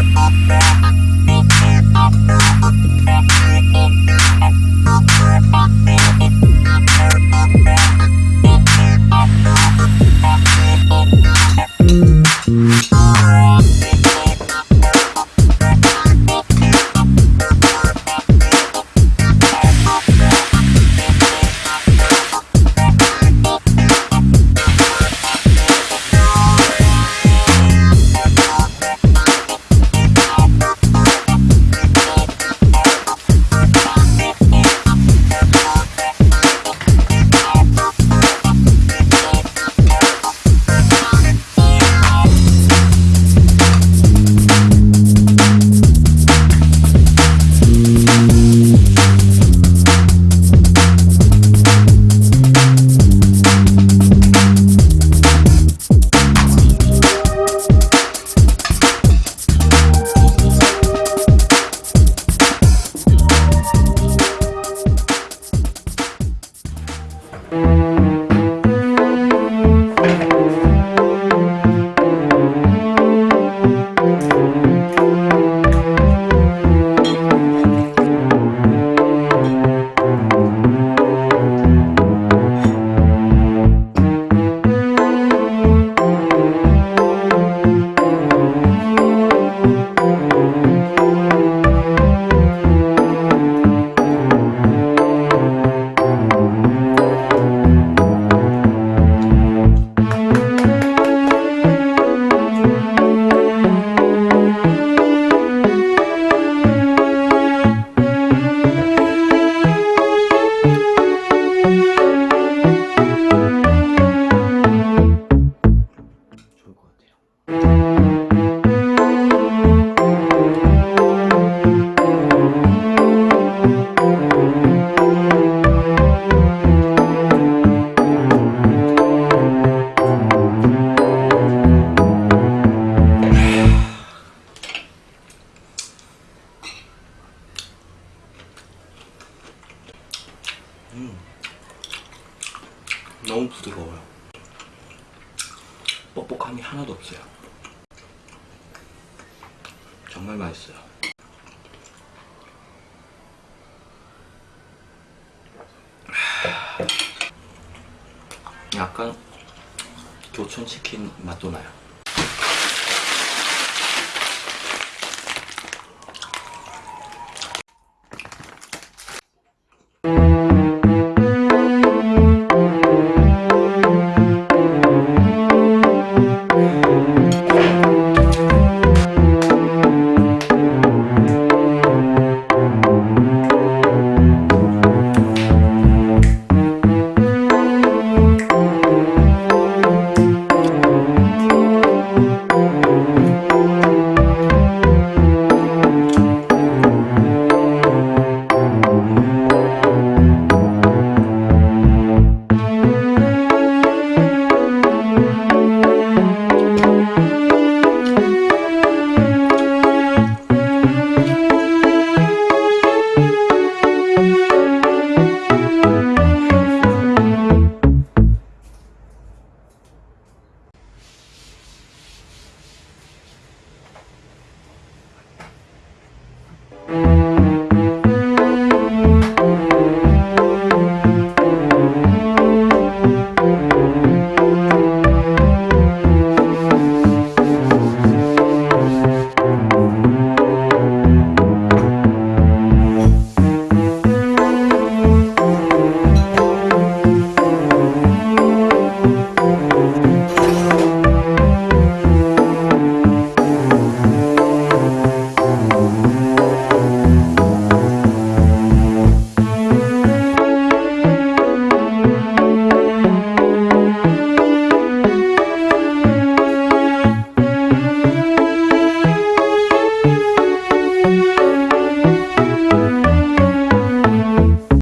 Thank you. 음, 너무 부드러워요. 뻑뻑함이 하나도 없어요. 정말 맛있어요. 약간 교촌 치킨 맛도 나요.